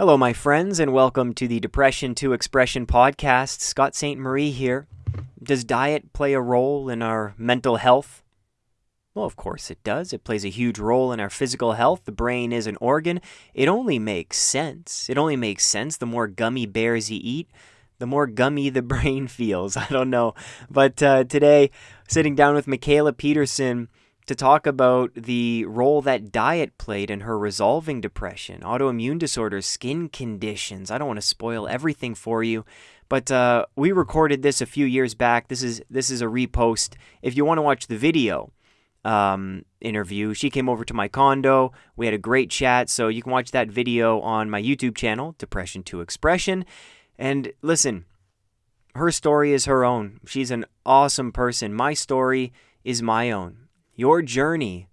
Hello, my friends, and welcome to the Depression to Expression podcast. Scott St. Marie here. Does diet play a role in our mental health? Well, of course it does. It plays a huge role in our physical health. The brain is an organ. It only makes sense. It only makes sense the more gummy bears you eat, the more gummy the brain feels. I don't know. But uh, today, sitting down with Mikhaila Peterson, to talk about the role that diet played in her resolving depression, autoimmune disorders, skin conditions. I don't want to spoil everything for you, but uh, we recorded this a few years back. This is this is a repost. If you want to watch the video um, interview, she came over to my condo. We had a great chat, so you can watch that video on my YouTube channel, Depression to Expression. And listen, her story is her own. She's an awesome person. My story is my own your journey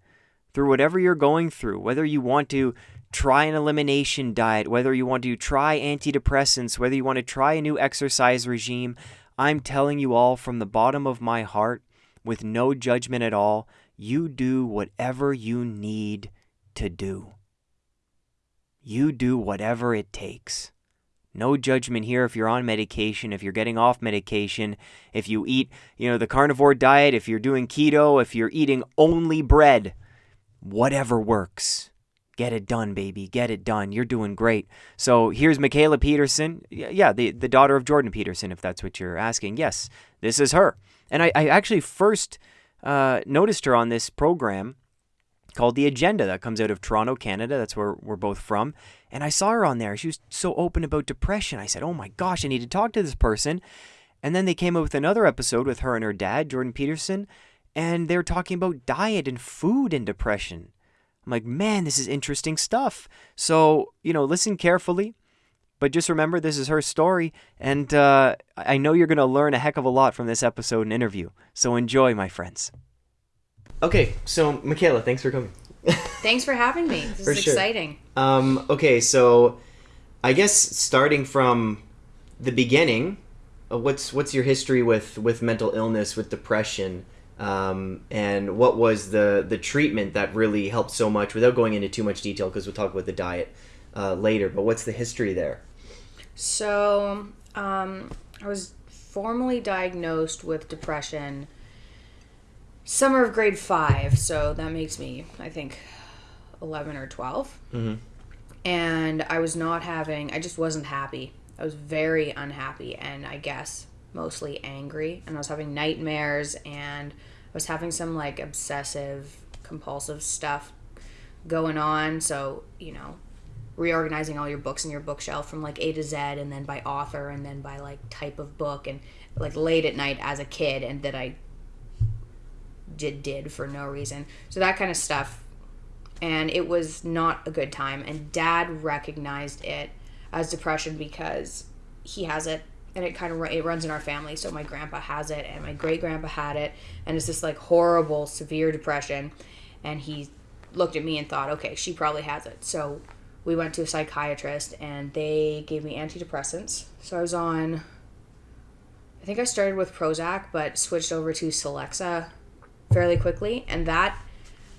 through whatever you're going through, whether you want to try an elimination diet, whether you want to try antidepressants, whether you want to try a new exercise regime, I'm telling you all from the bottom of my heart, with no judgment at all, you do whatever you need to do. You do whatever it takes. No judgment here if you're on medication, if you're getting off medication, if you eat, you know, the carnivore diet, if you're doing keto, if you're eating only bread. Whatever works. Get it done, baby. Get it done. You're doing great. So here's Mikhaila Peterson. Yeah, the, the daughter of Jordan Peterson, if that's what you're asking. Yes, this is her. And I, I actually first uh, noticed her on this program called The Agenda that comes out of Toronto, Canada. That's where we're both from. And I saw her on there. She was so open about depression. I said, oh my gosh, I need to talk to this person. And then they came up with another episode with her and her dad, Jordan Peterson, and they were talking about diet and food and depression. I'm like, man, this is interesting stuff. So, you know, listen carefully, but just remember this is her story. And uh, I know you're going to learn a heck of a lot from this episode and interview. So enjoy, my friends. Okay, so Mikhaila, thanks for coming. Thanks for having me. This For is sure. exciting. Um, okay, so I guess starting from the beginning, uh, what's what's your history with with mental illness, with depression, um, and what was the the treatment that really helped so much? Without going into too much detail, because we'll talk about the diet uh, later. But what's the history there? So, um, I was formally diagnosed with depression summer of grade five. So that makes me, I think, 11 or 12. Mm-hmm. And I was not having, I just wasn't happy. I was very unhappy and I guess mostly angry. And I was having nightmares and I was having some like obsessive compulsive stuff going on. So, you know, reorganizing all your books in your bookshelf from like A to Z and then by author and then by like type of book and like late at night as a kid and that I did did for no reason. So that kind of stuff. And it was not a good time and dad recognized it as depression because he has it and it kind of it runs in our family. So my grandpa has it and my great grandpa had it and it's this like horrible severe depression and he looked at me and thought, "Okay, she probably has it." So we went to a psychiatrist and they gave me antidepressants. So I was on I think I started with Prozac but switched over to Celexa fairly quickly and that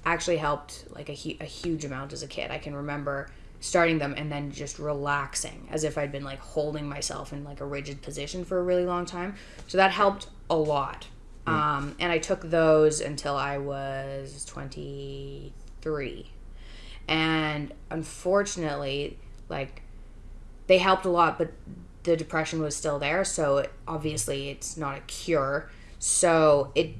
actually helped like a, hu- a huge amount as a kid. I can remember starting them and then just relaxing as if I'd been like holding myself in like a rigid position for a really long time. So that helped a lot. Um, and I took those until I was 23. And unfortunately, like they helped a lot, but the depression was still there. So it, obviously, it's not a cure. So it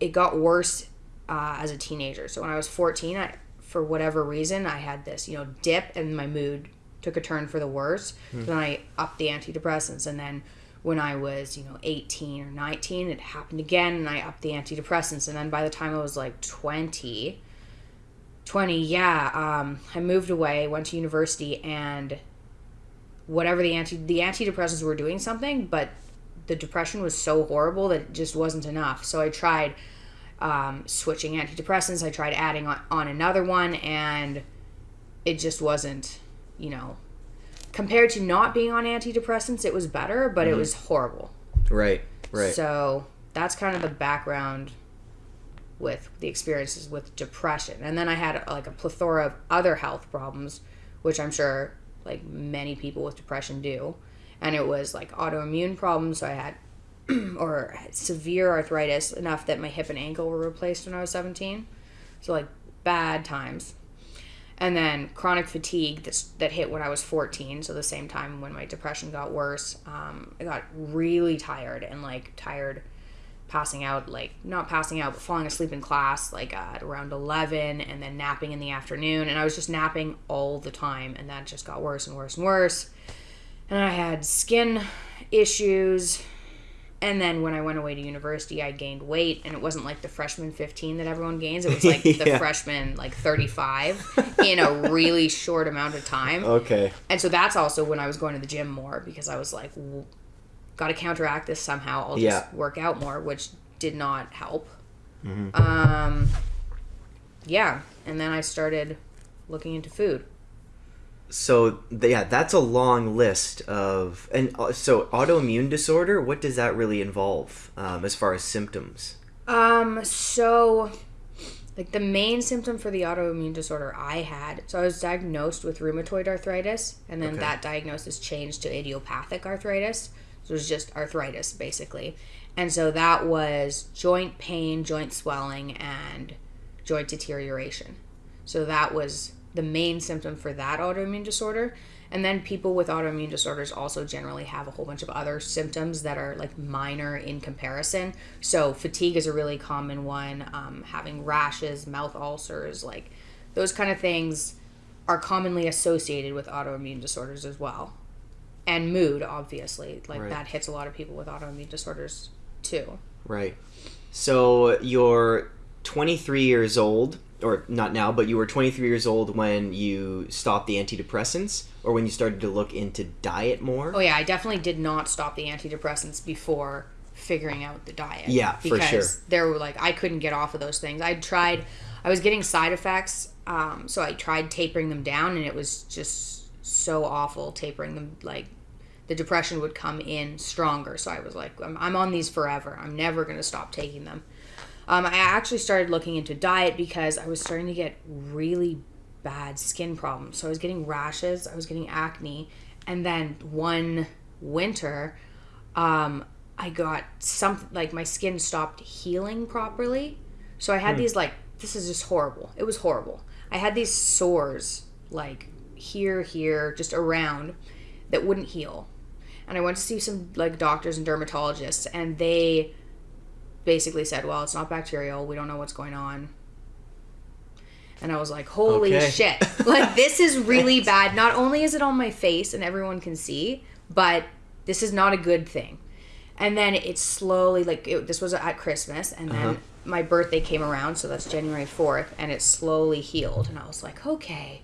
it got worse uh, as a teenager. So when I was 14, I, for whatever reason, I had this, you know, dip and my mood took a turn for the worse. So then I upped the antidepressants. And then when I was, you know, 18 or 19, it happened again and I upped the antidepressants. And then by the time I was like 20, 20, yeah, um, I moved away, went to university, and whatever the anti the antidepressants were doing something, but the depression was so horrible that it just wasn't enough. So I tried um, switching antidepressants. I tried adding on, on another one, and it just wasn't, you know, compared to not being on antidepressants, it was better, but it was horrible. Right, right. So that's kind of the background with the experiences with depression. And then I had like a plethora of other health problems, which I'm sure like many people with depression do. And it was like autoimmune problems. So I had, or severe arthritis enough that my hip and ankle were replaced when I was 17. So, like, bad times. And then chronic fatigue that's, that hit when I was 14. So, the same time when my depression got worse. Um, I got really tired and like tired passing out, like not passing out, but falling asleep in class, like uh, at around 11, and then napping in the afternoon. And I was just napping all the time, and that just got worse and worse and worse. And I had skin issues. And then when I went away to university, I gained weight, and it wasn't like the freshman 15 that everyone gains. It was like the Yeah. freshman like 35 in a really short amount of time. Okay. And so that's also when I was going to the gym more because I was like, got to counteract this somehow. I'll just Yeah. work out more, which did not help. Mm-hmm. Um, yeah, and then I started looking into food. So yeah, that's a long list of and uh, so autoimmune disorder. What does that really involve um, as far as symptoms? Um, so like the main symptom for the autoimmune disorder I had, so I was diagnosed with rheumatoid arthritis, and then Okay. that diagnosis changed to idiopathic arthritis. So it was just arthritis basically. And so that was joint pain, joint swelling, and joint deterioration. So that was the main symptom for that autoimmune disorder. And then people with autoimmune disorders also generally have a whole bunch of other symptoms that are like minor in comparison. So fatigue is a really common one. Um, having rashes, mouth ulcers, like those kind of things are commonly associated with autoimmune disorders as well. And mood, obviously, like Right. that hits a lot of people with autoimmune disorders too. Right. So you're 23 years old, or not now, but you were 23 years old when you stopped the antidepressants, or when you started to look into diet more. Oh yeah, I definitely did not stop the antidepressants before figuring out the diet. Yeah, for sure. There were like I couldn't get off of those things. I tried, I was getting side effects, um, so I tried tapering them down, and it was just so awful tapering them. Like the depression would come in stronger, so I was like, I'm, I'm on these forever. I'm never gonna stop taking them. Um, I actually started looking into diet because I was starting to get really bad skin problems. So I was getting rashes, I was getting acne, and then one winter, um, I got something like my skin stopped healing properly. So I had these like this is just horrible. It was horrible. I had these sores like here, here, just around that wouldn't heal. And I went to see some like doctors and dermatologists, and they basically said, "Well, it's not bacterial. We don't know what's going on." And I was like, "Holy Okay. shit! Like this is really bad. Not only is it on my face and everyone can see, but this is not a good thing." And then it slowly, like it, this was at Christmas, and then Uh-huh. my birthday came around, so that's January fourth, and it slowly healed. And I was like, "Okay."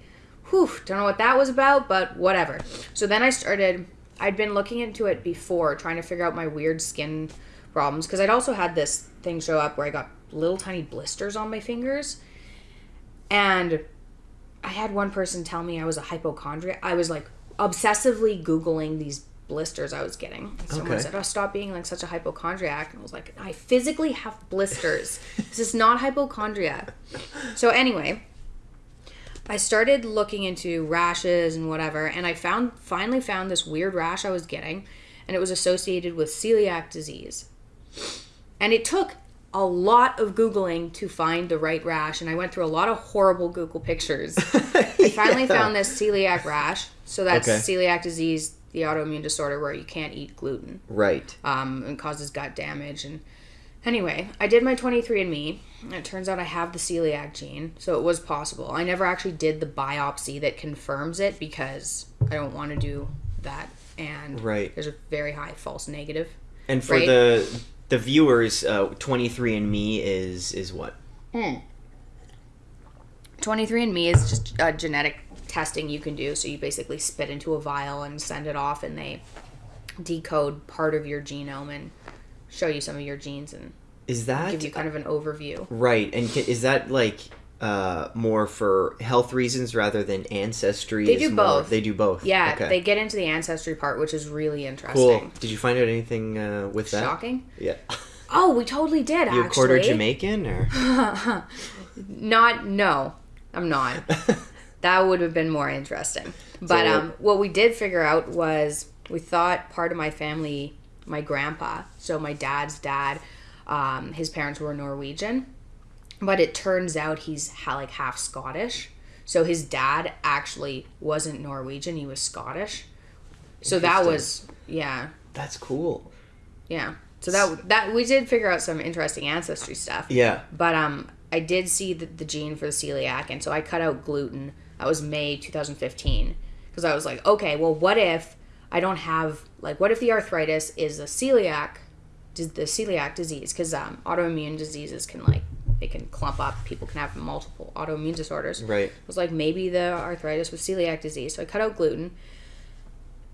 Whew, don't know what that was about, but whatever. So then I started, I'd been looking into it before, trying to figure out my weird skin problems, because I'd also had this thing show up where I got little tiny blisters on my fingers. And I had one person tell me I was a hypochondriac. I was like obsessively Googling these blisters I was getting. Someone Okay. said, Oh, stop being like such a hypochondriac. And I was like, I physically have blisters. this is not hypochondria. So, anyway, I started looking into rashes and whatever, and I found finally found this weird rash I was getting, and it was associated with celiac disease. And it took a lot of googling to find the right rash, and I went through a lot of horrible Google pictures. I finally found this celiac rash. So that's Okay. celiac disease, the autoimmune disorder where you can't eat gluten Right. um, and causes gut damage. And anyway, I did my 23andMe, and it turns out I have the celiac gene, so it was possible. I never actually did the biopsy that confirms it because I don't want to do that, and Right. there's a very high false negative. And for Right. the the viewers, uh, 23andMe is is what? 23andMe is just a genetic testing you can do. So you basically spit into a vial and send it off, and they decode part of your genome and show you some of your genes and Is that give you kind of an overview. right? And is that like uh, more for health reasons rather than ancestry? They do more- both. They do both. Yeah, Okay. they get into the ancestry part, which is really interesting. cool. Did you find out anything uh, with that? Shocking. Yeah. Oh, we totally did. You actually. quarter Jamaican or? Not. No, I'm not. that would have been more interesting. But So- um, what we did figure out was we thought part of my family, my grandpa, so my dad's dad, um, his parents were Norwegian, but it turns out he's ha- like half Scottish. So his dad actually wasn't Norwegian; he was Scottish. So that was yeah, That's cool. yeah. So that that we did figure out some interesting ancestry stuff. Yeah. But um, I did see the, the gene for the celiac, and so I cut out gluten. That was May 2015 because I was like, okay, well, what if I don't have like, what if the arthritis is a celiac, the celiac disease? Because um, autoimmune diseases can like they can clump up. People can have multiple autoimmune disorders. Right. I was like, maybe the arthritis was celiac disease. So I cut out gluten.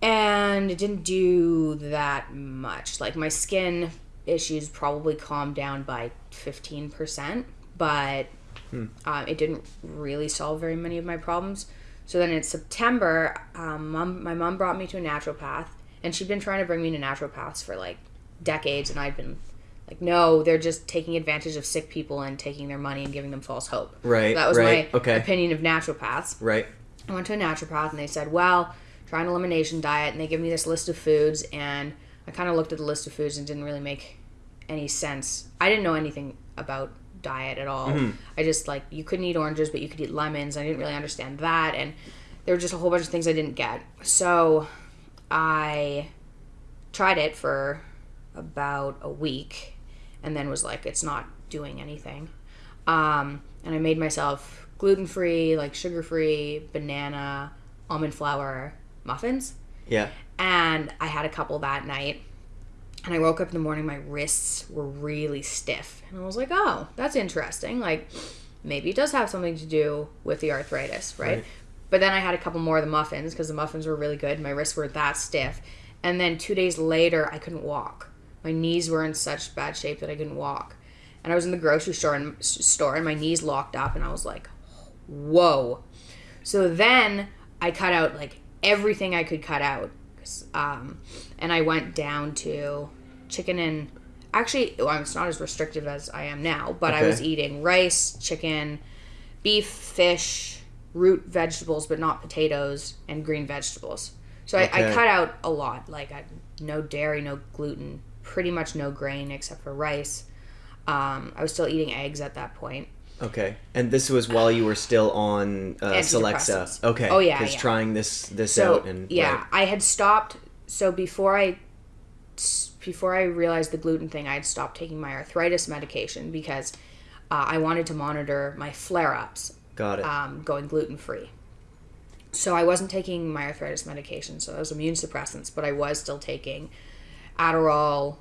And it didn't do that much. Like my skin issues probably calmed down by 15%, but um, it didn't really solve very many of my problems. So then in September, um, mom, my mom brought me to a naturopath, and she'd been trying to bring me to naturopaths for like decades, and I'd been like, no, they're just taking advantage of sick people and taking their money and giving them false hope. Right, That was right, my okay. opinion of naturopaths. Right. I went to a naturopath and they said, well, try an elimination diet. And they give me this list of foods. And I kind of looked at the list of foods and didn't really make any sense. I didn't know anything about diet at all. Mm-hmm. I just like, you couldn't eat oranges, but you could eat lemons. I didn't really understand that. And there were just a whole bunch of things I didn't get. So I tried it for about a week and then was like, it's not doing anything. Um, and I made myself gluten free, like sugar free, banana, almond flour muffins. Yeah. And I had a couple that night. And I woke up in the morning, my wrists were really stiff. And I was like, oh, that's interesting. Like, maybe it does have something to do with the arthritis, right? Right. But then I had a couple more of the muffins because the muffins were really good. My wrists were that stiff. And then two days later, I couldn't walk. My knees were in such bad shape that I couldn't walk. And I was in the grocery store and, store and my knees locked up. And I was like, whoa. So then I cut out like everything I could cut out. Um, and I went down to chicken and actually, well, it's not as restrictive as I am now, but I was eating rice, chicken, beef, fish, root vegetables, but not potatoes, and green vegetables. So I, I cut out a lot. Like I, no dairy, no gluten, pretty much no grain except for rice. Um, I was still eating eggs at that point. Okay. And this was while you were still on uh, Celexa. Okay. Oh, yeah, Because yeah. trying this this so out and yeah right. i had stopped so before i before i realized the gluten thing i had stopped taking my arthritis medication because uh, i wanted to monitor my flare-ups got it. um, going gluten-free so i wasn't taking my arthritis medication so those immune suppressants but i was still taking adderall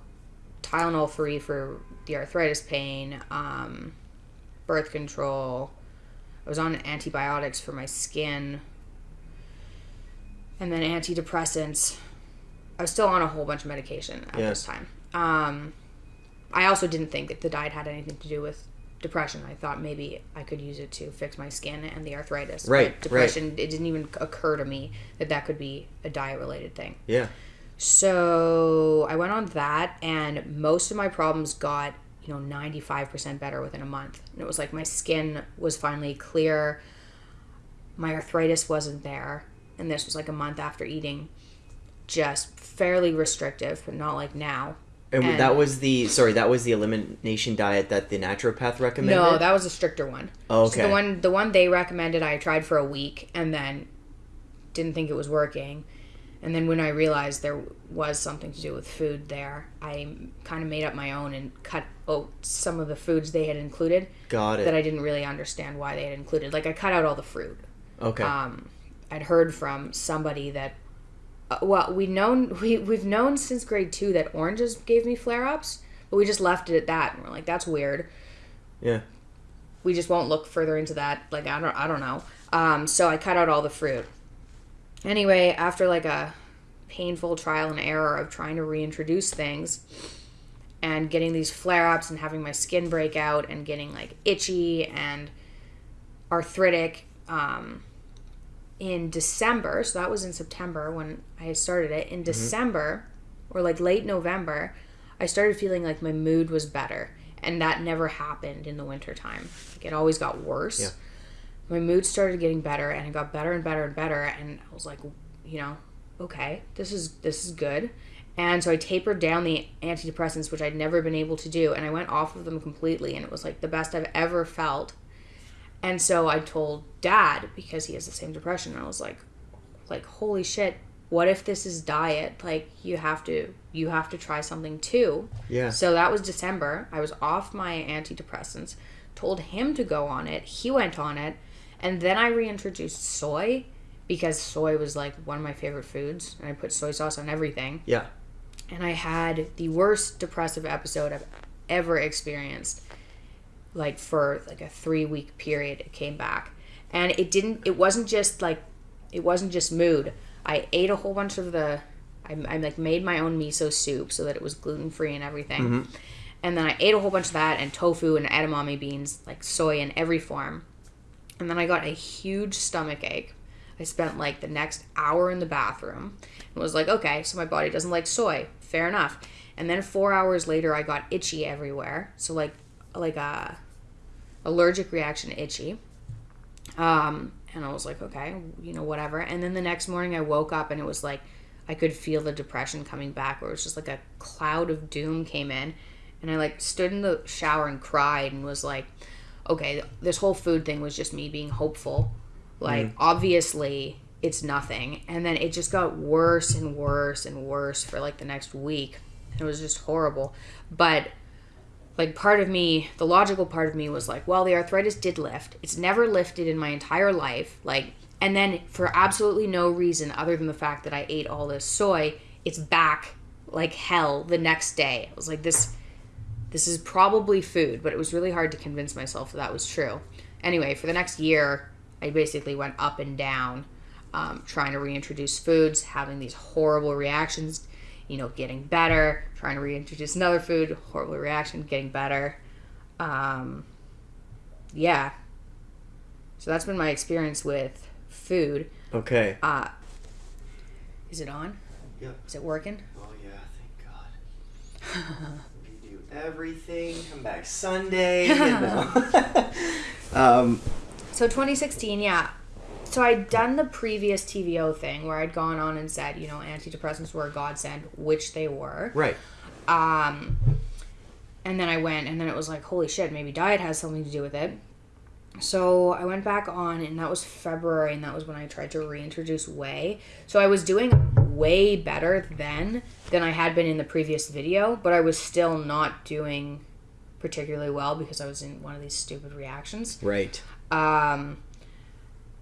tylenol free for the arthritis pain um, birth control i was on antibiotics for my skin and then antidepressants. I was still on a whole bunch of medication at Yeah. this time. Um, I also didn't think that the diet had anything to do with depression. I thought maybe I could use it to fix my skin and the arthritis. But Right, right. depression. It didn't even occur to me that that could be a diet related thing. yeah. So I went on that, and most of my problems got you know ninety five percent better within a month. And it was like my skin was finally clear. My arthritis wasn't there, and this was like a month after eating. Just fairly restrictive, but not like now. And, And- that was the sorry, that was the elimination diet that the naturopath recommended. No, that was a stricter one. Oh, So okay. the one the one they recommended I tried for a week and then didn't think it was working. And then when I realized there was something to do with food there, I kind of made up my own and cut out some of the foods they had included got it. that I didn't really understand why they had included. Like I cut out all the fruit. okay. Um, I'd heard from somebody that uh, well, we known we we've known since grade 2 that oranges gave me flare-ups, but we just left it at that. And we're like that's weird yeah. we just won't look further into that. Like I don't I don't know. Um, so I cut out all the fruit. Anyway, after like a painful trial and error of trying to reintroduce things and getting these flare ups and having my skin break out and getting like itchy and arthritic um, in December, so that was in September when I started it. In December or like late November, I started feeling like my mood was better. And that never happened in the wintertime. Like it always got worse. Yeah. My mood started getting better and it got better and better and better and I was like, you know, okay, this is this is good. And so I tapered down the antidepressants, which I'd never been able to do, and I went off of them completely, and it was like the best I've ever felt. And so I told dad because he has the same depression. And I was like, like holy shit, what if this is diet? Like you have to you have to try something too. Yeah. So that was December. I was off my antidepressants. Told him to go on it. He went on it, and then I reintroduced soy because soy was like one of my favorite foods, and I put soy sauce on everything Yeah. and I had the worst depressive episode I've ever experienced. Like for like a three week period, it came back, and it didn't. It wasn't just like, it wasn't just mood. I ate a whole bunch of the, I, I like made my own miso soup so that it was gluten free and everything, mm-hmm. and then I ate a whole bunch of that and tofu and edamame beans, like soy in every form, and then I got a huge stomach ache. I spent like the next hour in the bathroom and was like, okay, so my body doesn't like soy. Fair enough. And then four hours later, I got itchy everywhere. So like, like a allergic reaction, itchy. Um, and I was like, okay, you know, whatever. And then the next morning, I woke up and it was like, I could feel the depression coming back, where it was just like a cloud of doom came in, and I like stood in the shower and cried and was like, okay, this whole food thing was just me being hopeful. Like, mm. obviously, it's nothing. And then it just got worse and worse and worse for like the next week. It was just horrible. But like part of me, the logical part of me was like, well, the arthritis did lift. It's never lifted in my entire life. Like, and then for absolutely no reason other than the fact that I ate all this soy, it's back like hell the next day. I was like, this, this is probably food, but it was really hard to convince myself that that was true. Anyway, for the next year, I basically went up and down, um, trying to reintroduce foods, having these horrible reactions, you know, getting better, trying to reintroduce another food, horrible reaction, getting better. Um, yeah. So that's been my experience with food. Okay. Uh, is it on? Yep. Is it working? Oh yeah, thank God. everything. Come back Sunday. you know. um. So 2016, yeah. So I'd done the previous TVO thing where I'd gone on and said, you know, antidepressants were a godsend, which they were. Right. Um, and then I went, and then it was like, holy shit, maybe diet has something to do with it. So I went back on, and that was February, and that was when I tried to reintroduce whey. So I was doing way better then than I had been in the previous video, but I was still not doing particularly well because I was in one of these stupid reactions. Right. Um,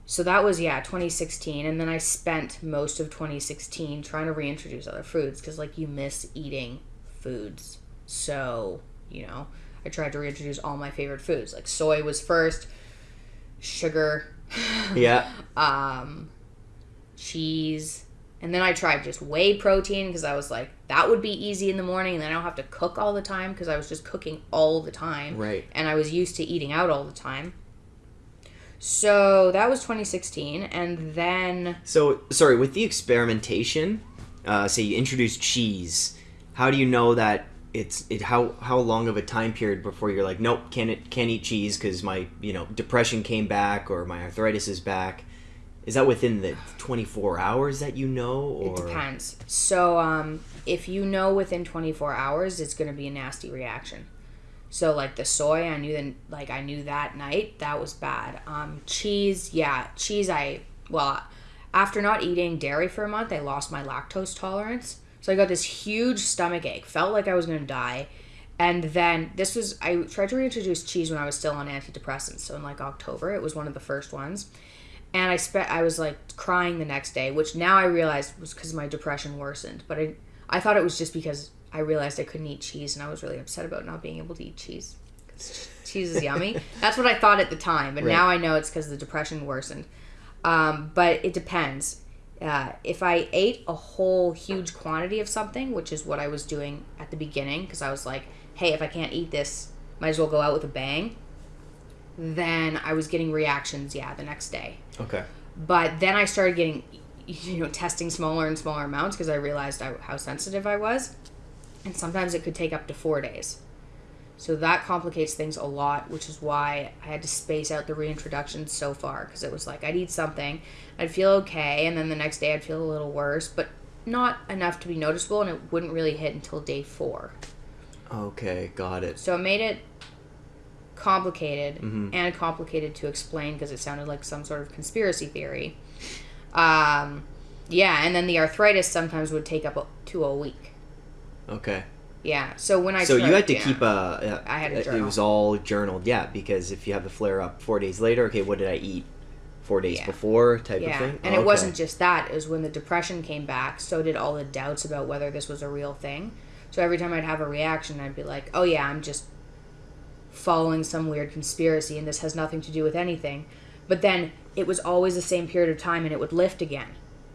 so that was yeah 2016 and then i spent most of 2016 trying to reintroduce other foods because like you miss eating foods so you know i tried to reintroduce all my favorite foods like soy was first sugar Yeah. um, cheese and then i tried just whey protein because i was like that would be easy in the morning and then i don't have to cook all the time because i was just cooking all the time Right. and I was used to eating out all the time. So that was 2016, and then So sorry, with the experimentation, uh, say you introduce cheese, how do you know that it's it how how long of a time period before you're like nope can't it can't eat cheese because my you know depression came back or my arthritis is back is that within the 24 hours that you know or it depends. So um, if you know within 24 hours, it's going to be a nasty reaction. So like the soy, I knew then like I knew that night that was bad. Um, cheese, yeah, cheese. I well, after not eating dairy for a month, I lost my lactose tolerance. So I got this huge stomach ache. Felt like I was gonna die. And then this was I tried to reintroduce cheese when I was still on antidepressants. So in like October, it was one of the first ones. And I spent I was like crying the next day, which now I realized was because my depression worsened. But I I thought it was just because I realized I couldn't eat cheese, and I was really upset about not being able to eat cheese. 'Cause cheese is yummy. That's what I thought at the time, but Right. now I know it's because the depression worsened. Um, but it depends. Uh, if I ate a whole huge quantity of something, which is what I was doing at the beginning, because I was like, hey, if I can't eat this, might as well go out with a bang. Then I was getting reactions, yeah, the next day. Okay But then I started getting, you know, testing smaller and smaller amounts because I realized I, how sensitive I was. And sometimes it could take up to four days. So that complicates things a lot, which is why I had to space out the reintroduction so far because it was like I'd eat something, I'd feel okay, and then the next day I'd feel a little worse, but not enough to be noticeable, and it wouldn't really hit until day four. Okay, got it. So it made it complicated Mhm. and complicated to explain because it sounded like some sort of conspiracy theory. Um, yeah, and then the arthritis sometimes would take up a, to a week. Okay. Yeah, so when I so you had to yeah. keep a. I had a It was all journaled, yeah, because if you have the flare up four days later, okay, what did I eat? Four days Yeah. before, type yeah, of thing. and Okay. it wasn't just that. It was when the depression came back. So did all the doubts about whether this was a real thing. So every time I'd have a reaction, I'd be like, "Oh yeah, I'm just following some weird conspiracy, and this has nothing to do with anything." But then it was always the same period of time, and it would lift again.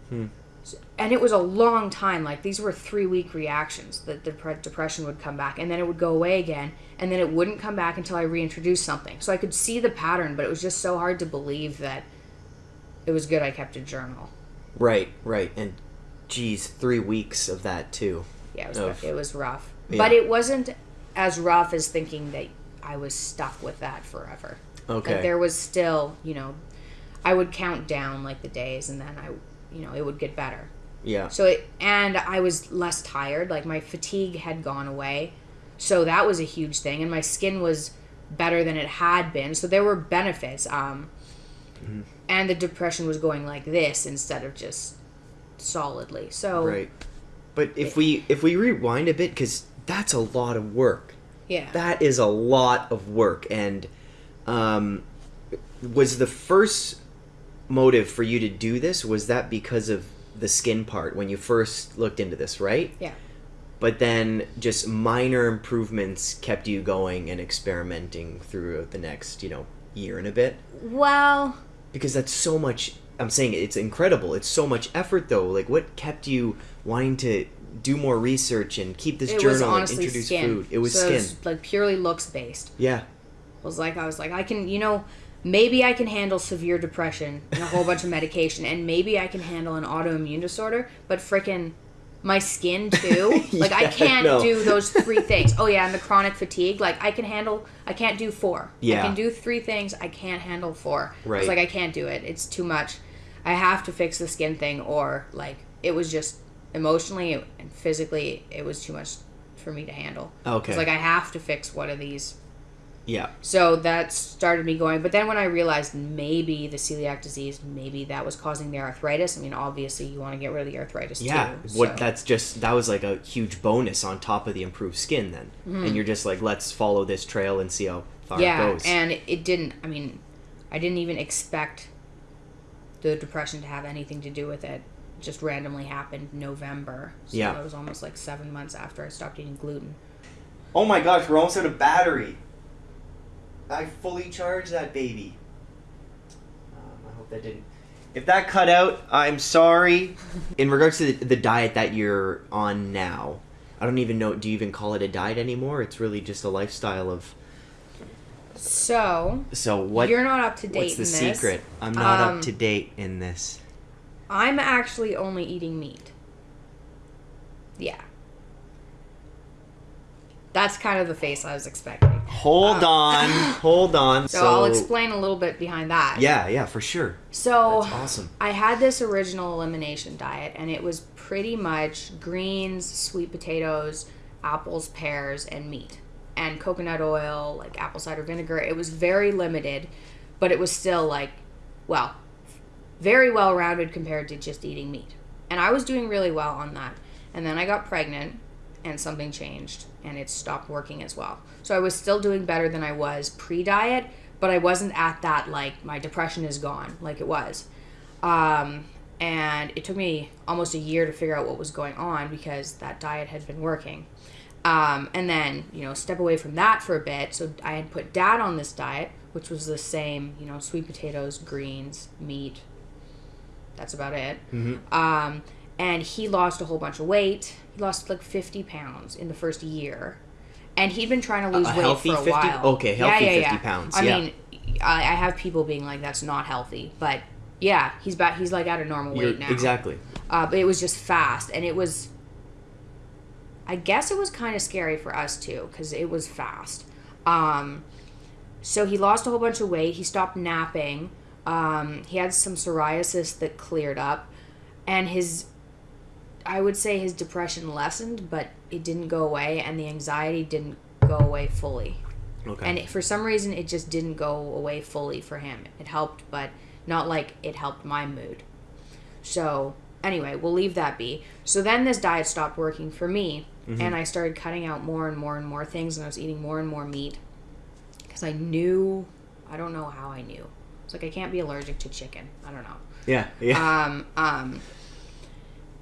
Hmm. So- And it was a long time. Like these were three week reactions. that The depre- depression would come back, and then it would go away again, and then it wouldn't come back until I reintroduced something. So I could see the pattern, but it was just so hard to believe that it was good I kept a journal. Right, right, and geez, three weeks of that too. Yeah, it was Of- it was rough, Yeah. but it wasn't as rough as thinking that I was stuck with that forever. Okay. Like there was still, you know, I would count down like the days, and then I, you know, it would get better. yeah. So it, and I was less tired. Like my fatigue had gone away, so that was a huge thing, and my skin was better than it had been. So there were benefits. Um, Mm-hmm. and the depression was going like this instead of just solidly. So Right. But if we if we rewind a bit, because that's a lot of work. Yeah, That is a lot of work, and um, was the first motive for you to do this was that because of the skin part when you first looked into this, right? yeah. But then just minor improvements kept you going and experimenting throughout the next, you know, year and a bit. Well, Because that's so much. I'm saying it's incredible. It's so much effort, though. Like, what kept you wanting to do more research and keep this it journal was and introduce skin. food? It was so skin. It was like purely looks based. Yeah. It was like I was like I can, you know, maybe I can handle severe depression and a whole bunch of medication, and maybe I can handle an autoimmune disorder, but frickin' my skin too. Like I can't no. do those three things. Oh yeah, and the chronic fatigue. Like I can handle. I can't do four. Yeah. I can do three things. I can't handle four. Right. It's like I can't do it. It's too much. I have to fix the skin thing, or like it was just emotionally and physically, it was too much for me to handle. Okay. It's like I have to fix one of these Yeah. so that started me going. But then when I realized maybe the celiac disease, maybe that was causing the arthritis. I mean, obviously you want to get rid of the arthritis Yeah. too. What? so- That's just that was like a huge bonus on top of the improved skin. Then, and you're just like, let's follow this trail and see how far Mm-hmm. yeah, it goes. and it didn't. I mean, I didn't even expect the depression to have anything to do with it. Just randomly happened November. So Yeah. it was almost like seven months after I stopped eating gluten. Oh my gosh, we're almost out of battery. I fully charged that baby. Um, I hope that didn't. If that cut out, I'm sorry. In regards to the, the diet that you're on now, I don't even know. Do you even call it a diet anymore? It's really just a lifestyle of. So So what? you're not up to date what's the in this. secret? I'm not Um, up to date in this. I'm actually only eating meat. Yeah. That's kind of the face I was expecting. Hold uh, on, hold on. So, I'll explain a little bit behind that. Yeah, yeah, for sure. So That's awesome. I had this original elimination diet, and it was pretty much greens, sweet potatoes, apples, pears, and meat, and coconut oil, like apple cider vinegar. It was very limited, but it was still like, well, very well rounded compared to just eating meat. And I was doing really well on that. And then I got pregnant, and something changed, and it stopped working as well. So I was still doing better than I was pre diet, but I wasn't at that, like, my depression is gone, like it was. Um, and it took me almost a year to figure out what was going on because that diet had been working. Um, and then, you know, step away from that for a bit. So I had put dad on this diet, which was the same, you know, sweet potatoes, greens, meat. That's about it. Um, and he lost a whole bunch of weight. He lost like 50 pounds in the first year. And he'd been trying to lose a weight healthy for a 50 while. okay, healthy 50 pounds, I yeah. mean, I, I have people being like, that's not healthy. But yeah, he's back. He's like at a normal You're, weight now. exactly. Uh, but it was just fast, and it was. I guess it was kind of scary for us too, because it was fast. Um, so he lost a whole bunch of weight. He stopped napping. Um, he had some psoriasis that cleared up, and his, I would say his depression lessened, but it didn't go away, and the anxiety didn't go away fully. Okay. And it, for some reason, it just didn't go away fully for him. It helped, but not like it helped my mood. So, anyway, we'll leave that be. So then this diet stopped working for me, and I started cutting out more and more and more things, and I was eating more and more meat because I knew, I don't know how I knew. It's like I can't be allergic to chicken. I don't know. yeah. Yeah. Um, um,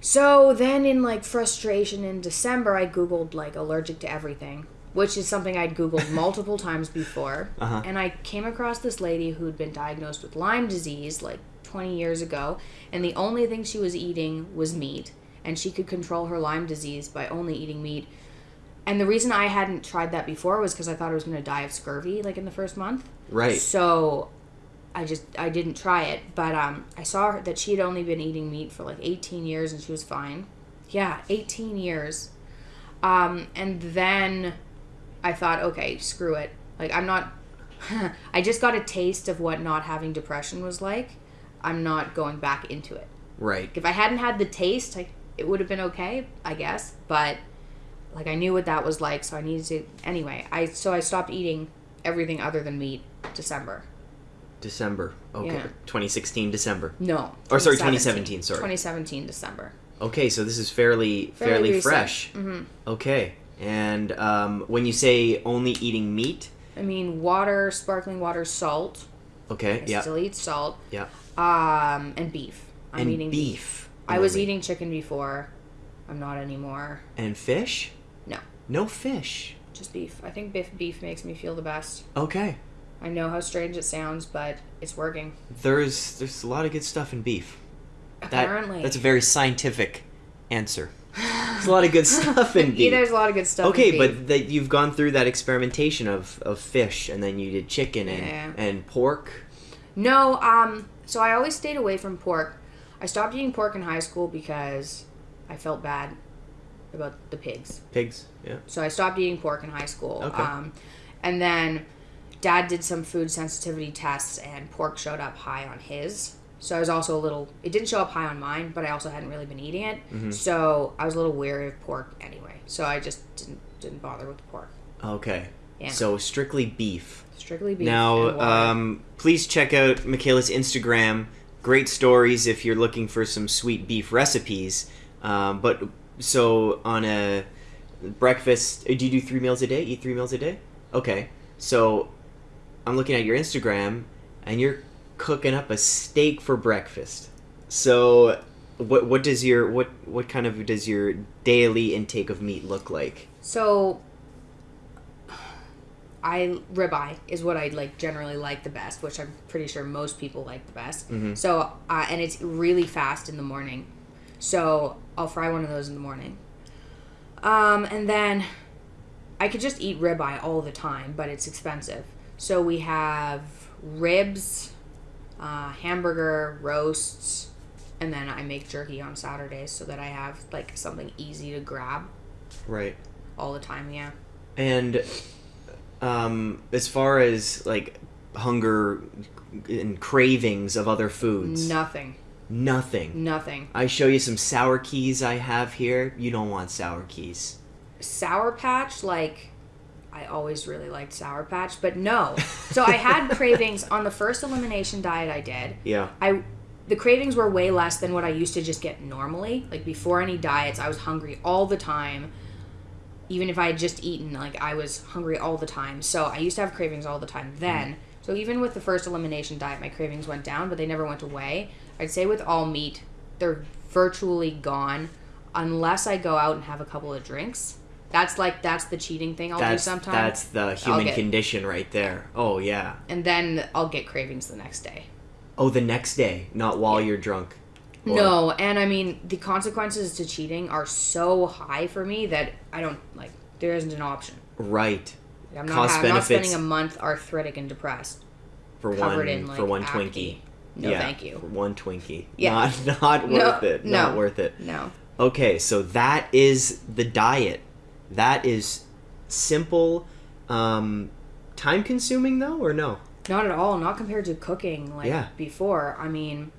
so then in like frustration in December, I Googled like allergic to everything, which is something I'd Googled multiple times before. Uh-huh. And I came across this lady who'd been diagnosed with Lyme disease like 20 years ago. And the only thing she was eating was meat. And she could control her Lyme disease by only eating meat. And the reason I hadn't tried that before was because I thought I was going to die of scurvy like in the first month. right. So I just I didn't try it, but um, I saw that she had only been eating meat for like 18 years and she was fine. Yeah, 18 years. Um, and then I thought, okay, screw it. Like I'm not. I just got a taste of what not having depression was like. I'm not going back into it. Right. If I hadn't had the taste, I, it would have been okay, I guess. But like I knew what that was like, so I needed to. Anyway, I so I stopped eating everything other than meat. December. December. Okay. Yeah. 2016 December. No. Or, sorry, 2017, sorry. 2017 December. Okay, so this is fairly Fairly fairly, fresh. hmm Okay. And um, when you say only eating meat, I mean, water, sparkling water, salt. okay, I yeah, still eat salt. yeah, Um, and beef. I'm and eating beef. I was eating chicken before. I'm not anymore. and fish. No. No fish. Just beef. I think beef, beef makes me feel the best. Okay. I know how strange it sounds, but it's working. There's there's a lot of good stuff in beef. That, Apparently. that's a very scientific answer. There's a lot of good stuff in Yeah, beef. there's a lot of good stuff. in Okay, but that you've gone through that experimentation of, of fish, and then you did chicken and, Yeah. and pork. No, um, so I always stayed away from pork. I stopped eating pork in high school because I felt bad about the pigs. Pigs, yeah. So I stopped eating pork in high school. Okay. Um, and then dad did some food sensitivity tests and pork showed up high on his. So I was also a little, it didn't show up high on mine, but I also hadn't really been eating it. Mm-hmm. So I was a little wary of pork anyway. So I just didn't, didn't bother with the pork. Okay. Yeah. So strictly beef. Strictly beef. Now, um, please check out Mikhaila's Instagram. Great stories if you're looking for some sweet beef recipes. Um, but so on a breakfast, uh, do you do three meals a day? Eat three meals a day? Okay. So I'm looking at your Instagram, and you're cooking up a steak for breakfast. So what what does your what what kind of does your daily intake of meat look like? So I ribeye is what I like generally like the best, which I'm pretty sure most people like the best. Mhm. So uh, and it's really fast in the morning, so I'll fry one of those in the morning. Um, and then I could just eat ribeye all the time, but it's expensive. So we have ribs, uh, hamburger, roasts, and then I make jerky on Saturdays so that I have like something easy to grab Right. all the time. Yeah. And um, as far as like hunger and cravings of other foods, Nothing. nothing. Nothing. I show you some sour keys I have here. You don't want sour keys. Sour Patch, like, I always really liked Sour Patch, but no. So I had cravings on the first elimination diet I did. Yeah. I the cravings were way less than what I used to just get normally. Like before any diets, I was hungry all the time. Even if I had just eaten, like I was hungry all the time. So I used to have cravings all the time mm-hmm. then. So even with the first elimination diet, my cravings went down, but they never went away. I'd say with all meat, they're virtually gone unless I go out and have a couple of drinks. That's like that's the cheating thing I'll that's do sometimes. that's the human get- condition right there. Oh yeah. and then I'll get cravings the next day. Oh, the next day, not while you're drunk. Or- No, and I mean the consequences to cheating are so high for me that I don't like. There isn't an option. Right. Like, I'm not. I'm not spending a month arthritic and depressed. For one in, like, for one acne. Twinkie. No, yeah, thank you. For one Twinkie. Yeah. Not not No, worth it. Not no. worth it. No. Okay, so that is the diet. That is simple, um, time consuming though, or no? Not at all. Not compared to cooking like Yeah. before. I mean,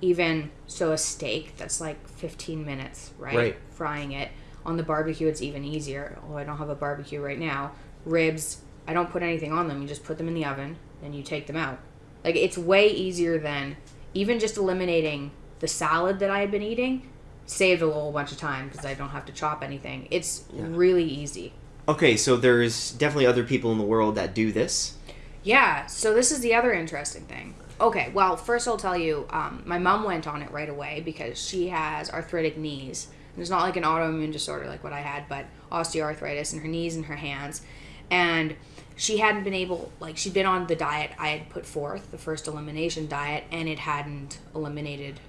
even so, a steak that's like 15 minutes, right? Right. Frying it on the barbecue, it's even easier. Although I don't have a barbecue right now. Ribs, I don't put anything on them. You just put them in the oven, then you take them out. Like it's way easier than even just eliminating the salad that I had been eating. Saved a whole bunch of time because I don't have to chop anything. It's really easy. Okay, so there's definitely other people in the world that do this. Yeah, so this is the other interesting thing. Okay, well, first I'll tell you, um, my mom went on it right away because she has arthritic knees. And it's not like an autoimmune disorder like what I had, but osteoarthritis in her knees and her hands. And she hadn't been able, like, she'd been on the diet I had put forth, the first elimination diet, and it hadn't eliminated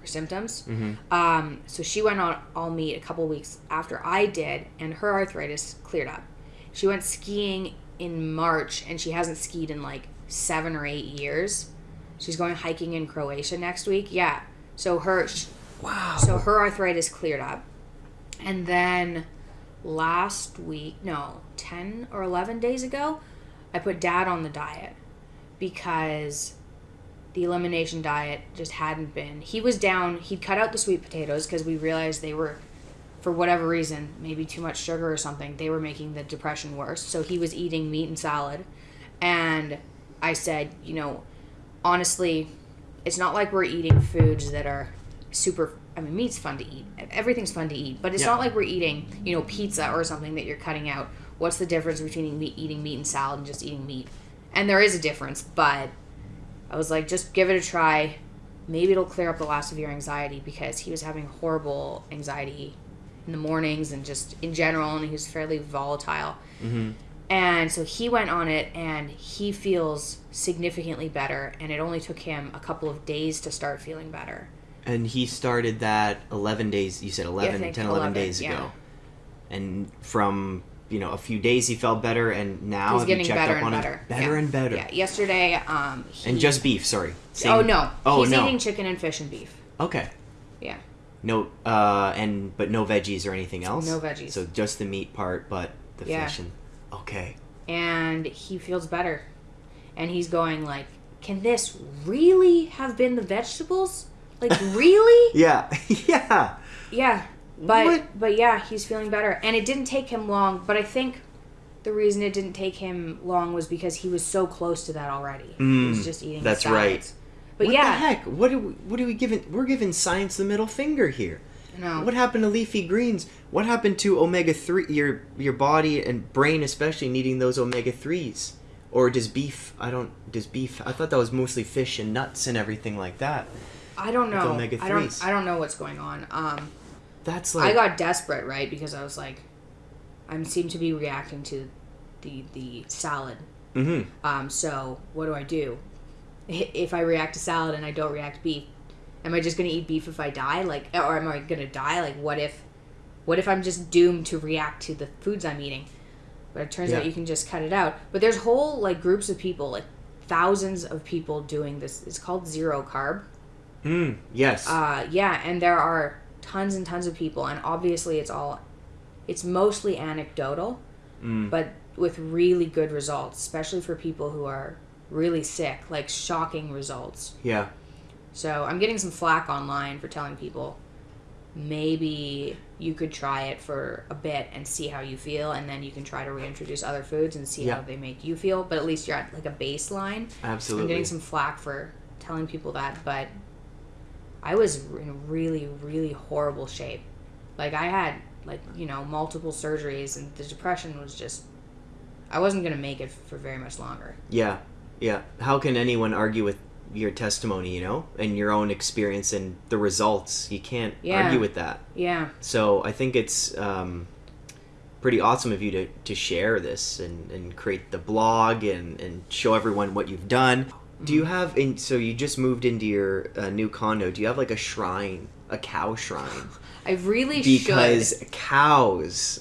her symptoms. Um, so she went on all meat a couple weeks after I did, and her arthritis cleared up. She went skiing in March, and she hasn't skied in like seven or eight years. She's going hiking in Croatia next week. Yeah. So her Wow. so her arthritis cleared up. And then last week, no, 10 or 11 days ago, I put dad on the diet because the elimination diet just hadn't been. He was down, he'd cut out the sweet potatoes because we realized they were, for whatever reason, maybe too much sugar or something, they were making the depression worse. So he was eating meat and salad. And I said, you know, honestly, it's not like we're eating foods that are super. I mean, meat's fun to eat. Everything's fun to eat, but it's Yeah. not like we're eating, you know, pizza or something that you're cutting out. What's the difference between eating meat, eating meat and salad and just eating meat? And there is a difference, but I was like, just give it a try. Maybe it'll clear up the last of your anxiety because he was having horrible anxiety in the mornings and just in general, and he was fairly volatile. Mm-hmm. And so he went on it and he feels significantly better. And it only took him a couple of days to start feeling better. And he started that 11 days, you said 11, think 10, 11, 11, days yeah. ago. And from, you know, a few days he felt better, and now He's getting checked better up and on better. Better Yeah. and better. Yeah. Yesterday, um, he, And just beef, sorry. oh no, Oh, he's no. eating chicken and fish and beef. Okay. Yeah. No, uh, and, but no veggies or anything else? No veggies. So just the meat part, but the Yeah. fish and, okay. and he feels better. And he's going like, "Can this really have been the vegetables? Like really?" Yeah, yeah. yeah. But What? but yeah, he's feeling better. And it didn't take him long, but I think the reason it didn't take him long was because he was so close to that already. he was Mm, just eating that's right. But what yeah, the heck? What do we, what are we giving? We're giving science the middle finger here. no. What happened to leafy greens? What happened to omega three? Your your body and brain especially needing those omega threes. Or does beef? I don't. Does beef? I thought that was mostly fish and nuts and everything like that. I don't know. Omega-3s. don't I don't know what's going on. Um That's like I got desperate, right? Because I was like I seem to be reacting to the the salad hmm Um, so what do I do? If I react to salad and I don't react to beef, am I just gonna eat beef if I die? Like, or am I gonna die? Like, what if, what if I'm just doomed to react to the foods I'm eating? But it turns out you can just cut it out. But there's whole like groups of people, like thousands of people doing this. It's called zero carb. Mm, yes. Uh, yeah, and there are tons and tons of people, and obviously it's all, it's mostly anecdotal, Mm. but with really good results, especially for people who are really sick, like shocking results. yeah. So I'm getting some flack online for telling people maybe you could try it for a bit and see how you feel, and then you can try to reintroduce other foods and see Yeah. how they make you feel. But at least you're at like a baseline. absolutely I'm getting some flack for telling people that, but I was in really, really horrible shape. Like I had like you know multiple surgeries, and the depression was just. I wasn't gonna make it for very much longer. Yeah, yeah. How can anyone argue with your testimony, you know, and your own experience and the results? You can't Yeah. argue with that. Yeah, So I think it's um, pretty awesome of you to, to share this and, and create the blog and, and show everyone what you've done. Do you have, in, so you just moved into your uh, new condo, do you have like a shrine, a cow shrine? I really Because should. cows,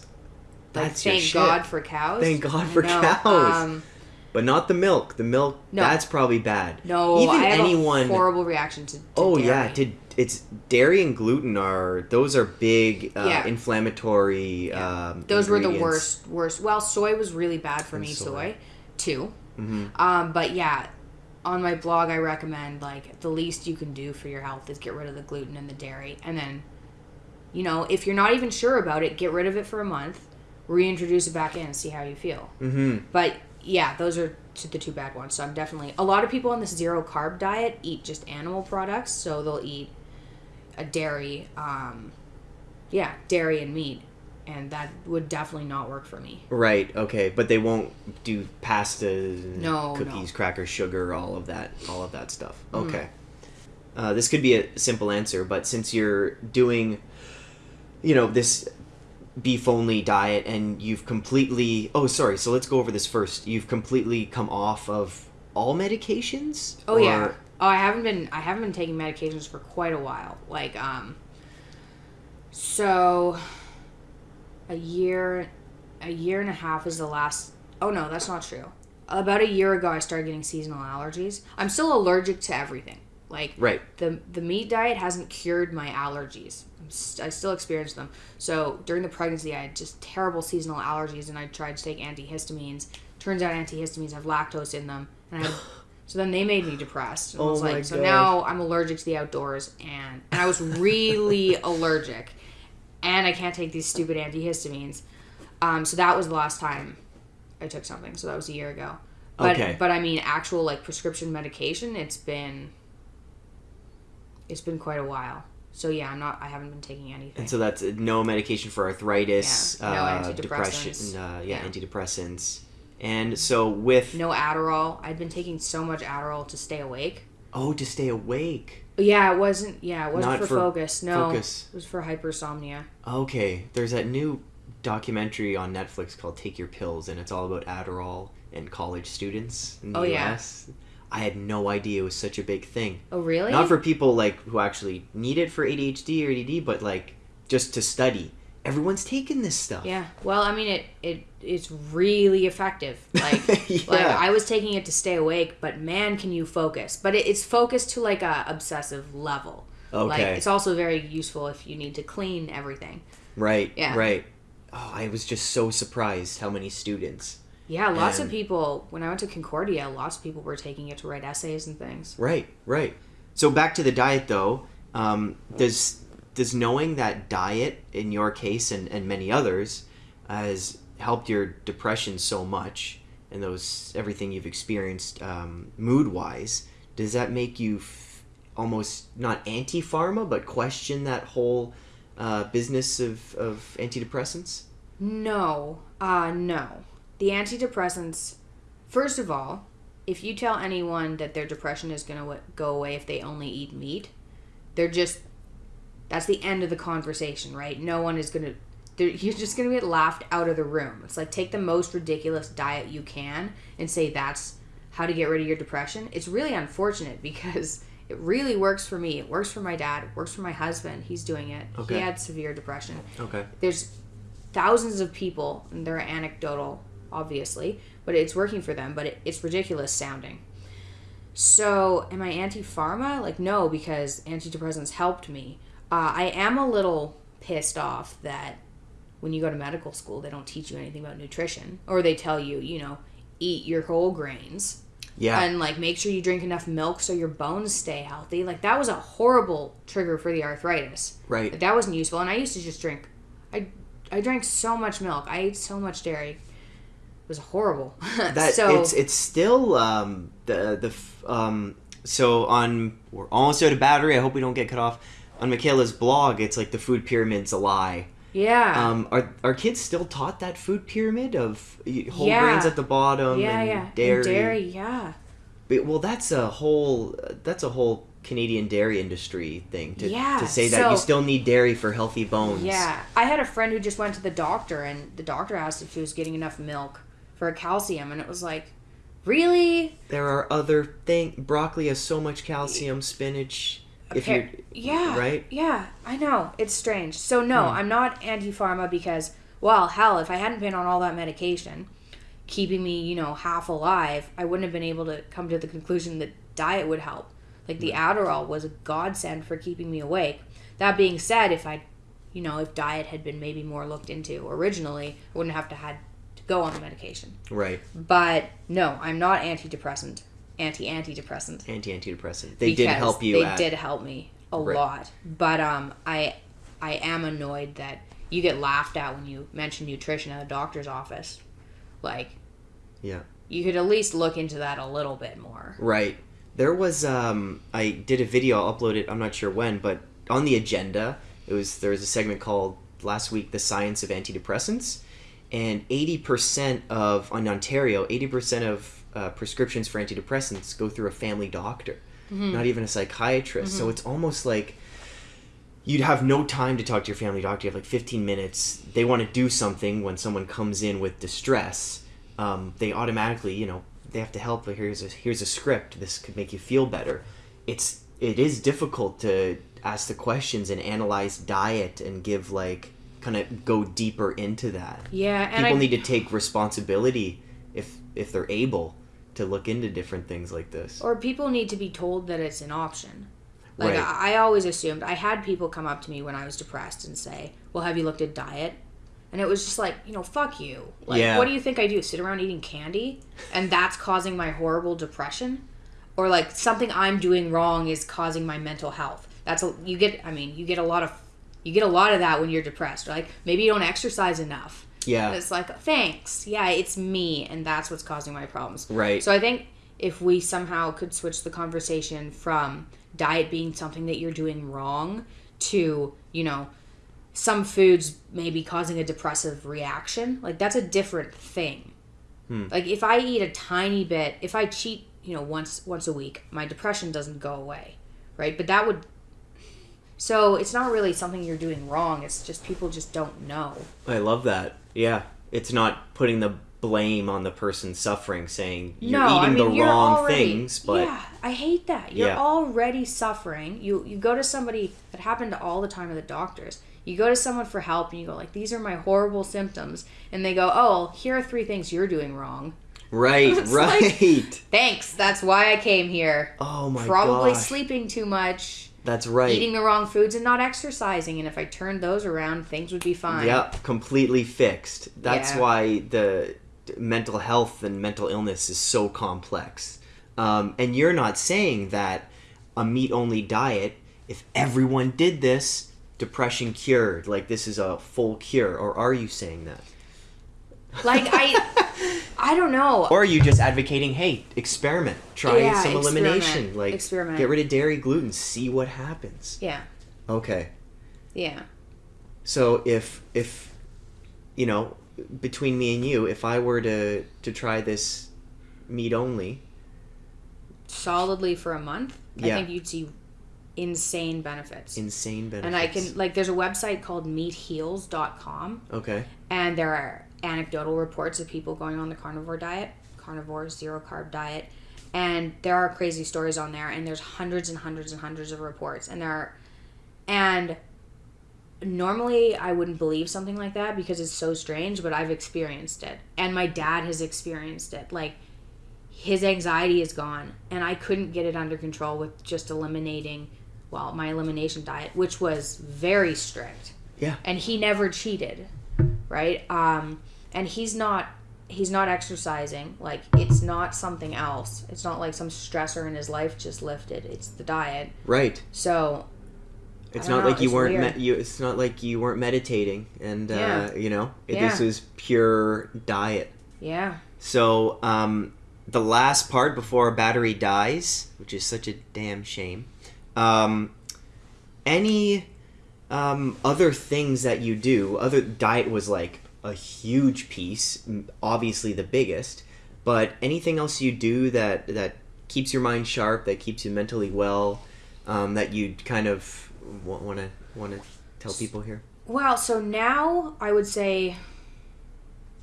Like, that's your thank. God for cows. Thank God for cows. Um, But not the milk. The milk, No. that's probably bad. no, Even I have anyone. a horrible reaction to. to Oh dairy. yeah, to, it's dairy and gluten are those are big uh, Yeah. inflammatory. Um, Those were the worst. Worst. Well, soy was really bad for And me. soy. Soy. two. Um, but yeah, on my blog, I recommend like the least you can do for your health is get rid of the gluten and the dairy, and then, you know, if you're not even sure about it, get rid of it for a month, reintroduce it back in, and see how you feel. Mm-hmm. But yeah, those are the two bad ones. So I'm definitely a lot of people on this zero carb diet eat just animal products, so they'll eat a dairy, um, yeah, dairy and meat, and that would definitely not work for me. Right. Okay. But they won't do pasta, No, cookies, no. crackers, sugar, all of that, all of that stuff. Okay. Uh, this could be a simple answer, but since you're doing, you know, this beef only diet and you've completely oh sorry so let's go over this first you've completely come off of all medications Oh yeah. Oh, I haven't been I haven't been taking medications for quite a while. Like um so a year a year and a half is the last Oh no, that's not true. About a year ago I started getting seasonal allergies. I'm still allergic to everything. Like right the the meat diet hasn't cured my allergies. I'm st- I still experience them. So during the pregnancy, I had just terrible seasonal allergies, and I tried to take antihistamines. Turns out antihistamines have lactose in them, and I so then they made me depressed. And I Oh was my like, so gosh. now I'm allergic to the outdoors, and and I was really allergic, and I can't take these stupid antihistamines. Um, so that was the last time I took something. So that was a year ago. But Okay. but I mean actual like prescription medication, it's been it's been quite a while. So yeah, I'm not I haven't been taking anything. and so that's uh, no medication for arthritis Yeah, no uh, antidepressants. depression uh, yeah, Yeah. antidepressants and so with no Adderall. I'd been taking so much Adderall to stay awake. oh to stay awake Yeah, it wasn't yeah, it wasn't Not for, for focus. No. focus. It was for hypersomnia. Okay, there's that new documentary on Netflix called Take Your Pills, and it's all about Adderall and college students in oh, the Oh, yeah. I had no idea it was such a big thing. Oh really? Not for people like who actually need it for ADHD or ADD, but like just to study. Everyone's taking this stuff. Yeah. Well, I mean it it it's really effective. Like Yeah. like I was taking it to stay awake, but man, can you focus? But it, it's focused to like a obsessive level. Like Okay. it's also very useful if you need to clean everything. Right. Yeah. Right. Oh, I was just so surprised how many students. Yeah, lots of people. When I went to Concordia, lots of people were taking it to write essays and things. Right, right. So back to the diet though. Um, does does knowing that diet in your case and, and many others has helped your depression so much and those everything you've experienced um, mood wise, does that make you f- almost not anti pharma but question that whole uh, business of, of antidepressants? No, uh, no. The antidepressants, first of all, if you tell anyone that their depression is going to go away if they only eat meat, they're just, that's the end of the conversation, right? No one is going to, you're just going to get laughed out of the room. It's like take the most ridiculous diet you can and say that's how to get rid of your depression. It's really unfortunate because it really works for me. It works for my dad. It works for my husband. He's doing it. Okay. He had severe depression Okay. there's thousands of people and they're anecdotal obviously but it's working for them but it, it's ridiculous sounding so am i anti-pharma like no because antidepressants helped me uh, i am a little pissed off that when you go to medical school they don't teach you anything about nutrition or they tell you you know eat your whole grains. Yeah. and like make sure you drink enough milk so your bones stay healthy. Like that was a horrible trigger for the arthritis. Right. like, that wasn't useful. And i used to just drink i i drank so much milk. I ate so much dairy. It was horrible. That so it's it's still um the the um so on we're almost out of battery. I hope we don't get cut off. On Mikhaila's blog it's like the food pyramid's a lie yeah. Um are are kids still taught that food pyramid of whole Yeah. grains at the bottom yeah yeah. Dairy, And dairy? yeah. But- well that's a whole that's a whole canadian dairy industry thing to, Yeah, to say that you still need dairy for healthy bones. Yeah. I had a friend who just went to the doctor and the doctor asked if she was getting enough milk for calcium and it was like really? There are other thing broccoli has so much calcium spinach if you're yeah right? yeah i know it's strange so no Hmm. i'm not anti-pharma because well hell if i hadn't been on all that medication keeping me you know half alive i wouldn't have been able to come to the conclusion that diet would help like the adderall was a godsend for keeping me awake that being said if i you know if diet had been maybe more looked into originally i wouldn't have to had to go on the medication. Right. But no, I'm not antidepressant, anti antidepressant. Anti antidepressant. They did help you. They at, did help me a Right. lot, but um, I I am annoyed that you get laughed at when you mention nutrition at a doctor's office. Like Yeah. you could at least look into that a little bit more. Right. There was um I did a video, I'll upload it, I'm not sure when, but on the agenda, it was there was a segment called last week the science of antidepressants and 80% of on Ontario, 80% of uh, prescriptions for antidepressants go through a family doctor, not even a psychiatrist. So it's almost like you'd have no time to talk to your family doctor. You have like 15 minutes. They want to do something when someone comes in with distress. Um, they automatically, you know, they have to help. Like, Here's a here's a script. This could make you feel better. It's it is difficult to ask the questions and analyze diet and give like kind of go deeper into that. Yeah, and People I, need to take responsibility if if they're able to look into different things like this. or people need to be told that it's an option. Like Right. I, I always assumed I had people come up to me when I was depressed and say, "Well, have you looked at diet?" And it was just like, you know, fuck you. Like, Yeah. what do you think I do? Sit around eating candy, and that's causing my horrible depression, or like something I'm doing wrong is causing my mental health. That's a you get. I mean, you get a lot of you get a lot of that when you're depressed. Like maybe you don't exercise enough. Yeah. And it's like, thanks. Yeah, it's me, and that's what's causing my problems. Right. So I think if we somehow could switch the conversation from diet being something that you're doing wrong to, you know, some foods maybe causing a depressive reaction, like that's a different thing. Hmm. Like if I eat a tiny bit, if I cheat, you know, once once a week, my depression doesn't go away, right? But that would so it's not really something you're doing wrong. It's just people just don't know. I love that. Yeah. It's not putting the blame on the person suffering, saying you're no, eating I mean, the wrong already, things, but yeah, I hate that. You're Yeah. already suffering. You you go to somebody that happened all the time at the doctors. You go to someone for help and you go like, these are my horrible symptoms, and they go, oh, well, here are three things you're doing wrong. right, right. like- Thanks, that's why I came here. oh my Probably gosh. sleeping too much, That's right. eating the wrong foods, and not exercising. And if I turned those around, things would be fine. Yep, completely fixed. That's Yeah. why the mental health and mental illness is so complex. Um, and you're not saying that a meat only diet, if everyone did this, depression cured, like this is a full cure, or are you saying that? Like I, I don't know. Or are you just advocating, hey, experiment, try Yeah, some experiment, elimination, like experiment. get rid of dairy, gluten, see what happens. yeah, Okay. yeah. So if if you know between me and you, if I were to to try this meat only, solidly for a month, Yeah. I think you'd see insane benefits. insane benefits. and I can like there's a website called meatheals.com okay. and there are anecdotal reports of people going on the carnivore diet, carnivore zero carb diet, and there are crazy stories on there and there's hundreds and hundreds and hundreds of reports and there are and normally I wouldn't believe something like that because it's so strange, but I've experienced it. And my dad has experienced it. Like his anxiety is gone and I couldn't get it under control with just eliminating well, my elimination diet, which was very strict. Yeah. And he never cheated, right? Um and he's not he's not exercising. Like it's not something else. It's not like some stressor in his life just lifted. It's the diet. Right. So It's don't know, like you weren't me- you It's not like you weren't meditating, and uh, you know it, Yeah. this was pure diet. yeah. So um, the last part before our battery dies, which is such a damn shame. Um, any um, other things that you do? Other diet was like a huge piece, obviously the biggest. But anything else you do that that keeps your mind sharp, that keeps you mentally well, um, that you kind of want to want to tell people here? Well, so now I would say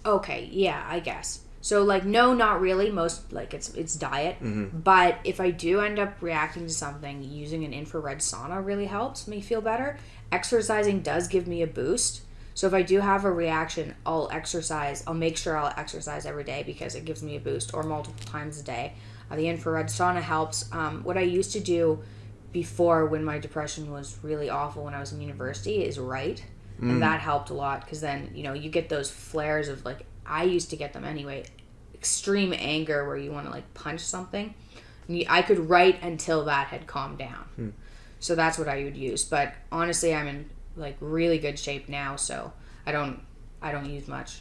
okay, yeah, I guess. So like no, not really. Most like it's it's diet. But if I do end up reacting to something, using an infrared sauna really helps me feel better. Exercising does give me a boost. So if I do have a reaction, I'll exercise. I'll make sure I'll exercise every day because it gives me a boost or multiple times a day. Uh, the infrared sauna helps. Um, what I used to do before when my depression was really awful when I was in university is write. and that helped a lot because then you know you get those flares of like I used to get them anyway, extreme anger where you want to like punch something. I could write until that had calmed down. So that's what I would use. But honestly, I'm in like really good shape now, so I don't I don't use much.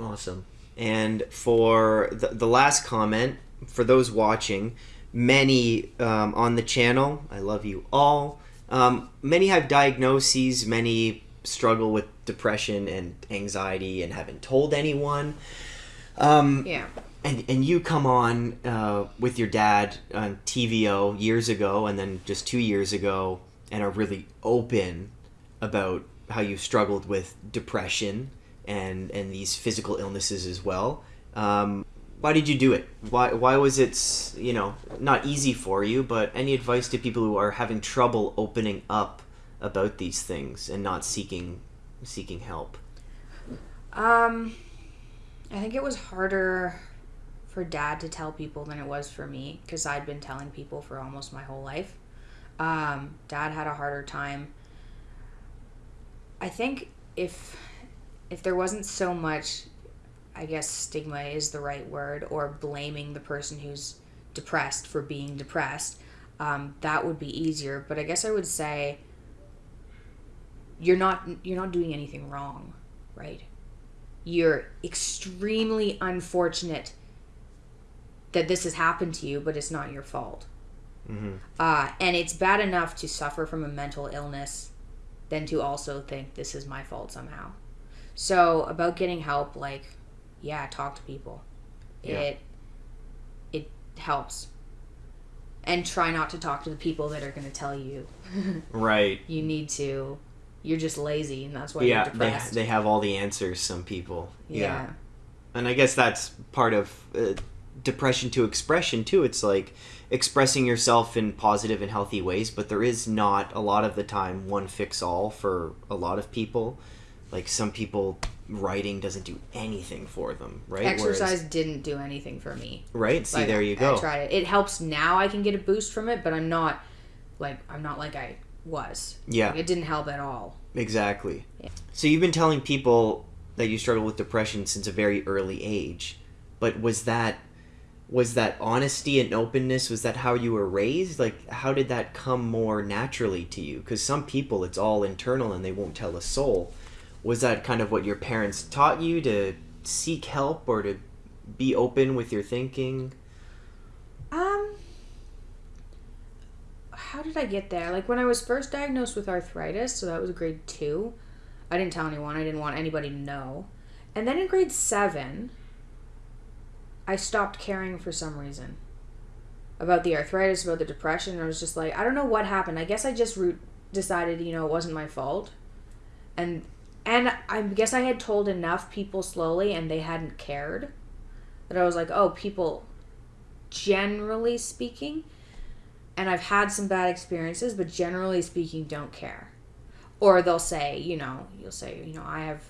Awesome. And for the, the last comment, for those watching, many um, on the channel, I love you all. Um, many have diagnoses, many struggle with depression and anxiety and haven't told anyone. Um, Yeah. and, and you come on uh, with your dad on TVO years ago and then just two years ago and are really open about how you struggled with depression and, and these physical illnesses as well. Um, why did you do it? Why, why was it, you know, not easy for you, but any advice to people who are having trouble opening up about these things and not seeking seeking help? Um, I think it was harder for dad to tell people than it was for me because I'd been telling people for almost my whole life. Um, dad had a harder time. I think if if there wasn't so much, I guess stigma is the right word, or blaming the person who's depressed for being depressed, um, that would be easier. But I guess I would say you're not you're not doing anything wrong, right? You're extremely unfortunate that this has happened to you, but it's not your fault. Mm-hmm. Uh, and it's bad enough to suffer from a mental illness than to also think this is my fault somehow. So about getting help, like, yeah, talk to people. Yeah. It it helps. And try not to talk to the people that are going to tell you Right. you need to. You're just lazy, and that's why yeah, you're they, depressed. they have all the answers, some people. yeah. and I guess that's part of uh, depression to expression too. It's like expressing yourself in positive and healthy ways, but there is not a lot of the time one fix all for a lot of people. Like some people, writing doesn't do anything for them, right? Exercise Whereas- didn't do anything for me. right? See, Like, there you go I tried it. It helps now. I can get a boost from it, but I'm not like I'm not like I was. Yeah, Like, it didn't help at all. exactly. Yeah. So you've been telling people that you struggle with depression since a very early age, but was that was that honesty and openness was that how you were raised like how did that come more naturally to you because some people it's all internal and they won't tell a soul was that kind of what your parents taught you to seek help or to be open with your thinking Um, how did I get there? Like when I was first diagnosed with arthritis, so that was grade two. I didn't tell anyone. I didn't want anybody to know. And then in grade seven, I stopped caring for some reason about the arthritis, about the depression. I was just like, I don't know what happened. I guess I just re- decided, you know, it wasn't my fault. And and I guess I had told enough people slowly, and they hadn't cared. That I was like, oh, people generally speaking, and I've had some bad experiences, but generally speaking, don't care. Or they'll say, you know, you'll say, you know, I have,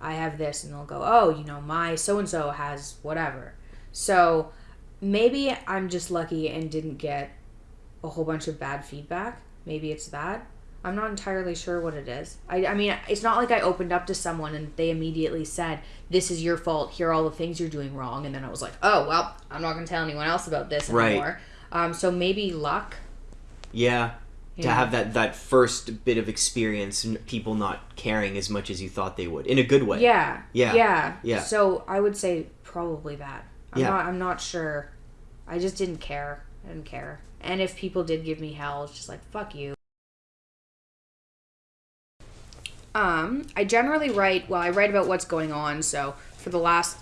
I have this, and they'll go, oh, you know, my so and so has whatever. So maybe I'm just lucky and didn't get a whole bunch of bad feedback. Maybe it's that. I'm not entirely sure what it is. I, I mean, it's not like I opened up to someone and they immediately said, This is your fault. Here are all the things you're doing wrong. And then I was like, Oh, well, I'm not going to tell anyone else about this Right. anymore. Um, so maybe luck. yeah to Yeah. have that that first bit of experience and people not caring as much as you thought they would in a good way Yeah. Yeah. Yeah. Yeah. So I would say probably that. I'm Yeah. not I'm not sure. I just didn't care. I didn't care. And if people did give me hell, it's just like fuck you. Um, I generally write well, I write about what's going on, so for the last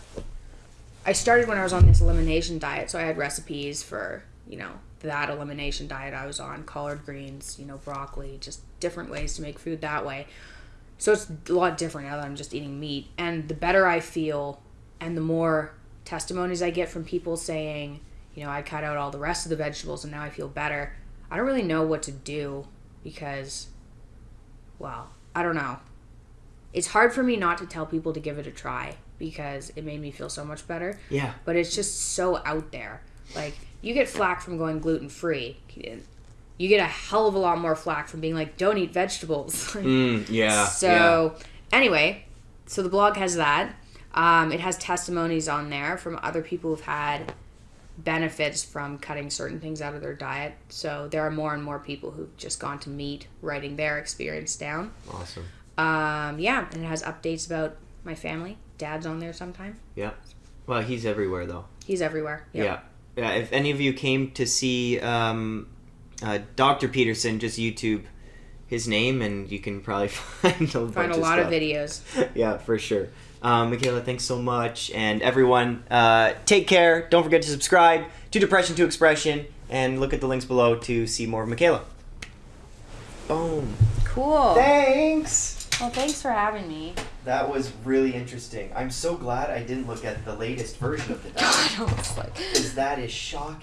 I started when I was on this elimination diet, so I had recipes for, you know, that elimination diet I was on, collard greens, you know, broccoli, just different ways to make food that way. So it's a lot different now that I'm just eating meat. And the better I feel, and the more testimonies I get from people saying, you know, I cut out all the rest of the vegetables and now I feel better, I don't really know what to do because, well, I don't know. It's hard for me not to tell people to give it a try because it made me feel so much better yeah but it's just so out there. Like you get flack from going gluten free. you get a hell of a lot more flack from being like, don't eat vegetables. Mm, yeah. So anyway, so the blog has that. Um, it has testimonies on there from other people who've had benefits from cutting certain things out of their diet. So there are more and more people who've just gone to meet writing their experience down. Awesome. Um, yeah, and it has updates about my family. Dad's on there sometime. Yeah. Well, he's everywhere though. He's everywhere. Yep. Yeah. Yeah. If any of you came to see um, uh, Dr. Peterson, just YouTube his name, and you can probably find a Find a lot of stuff. videos. yeah, for sure. Um, Mikhaila, thanks so much, and everyone, uh, take care. Don't forget to subscribe to Depression to Expression, and look at the links below to see more of Mikhaila. Boom. Cool. Thanks. Well, thanks for having me. That was really interesting. I'm so glad I didn't look at the latest version of the I was like. because that is shocking.